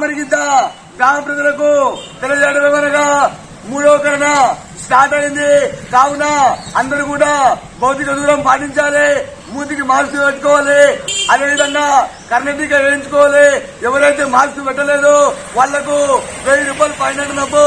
వారికింత గ్రామ ప్రజలకు తెలియజేయడం అనగా మూడవ స్టార్ట్ అయింది. కావున అందరూ కూడా భౌతిక దూరం పాటించాలి మూతికి మాస్క్ పెట్టుకోవాలి. అదేవిధంగా కర్ణటీక వేయించుకోవాలి. ఎవరైతే మాస్క్ పెట్టలేదో వాళ్ళకు వెయ్యి రూపాయలు ఫైన్ నబ్బో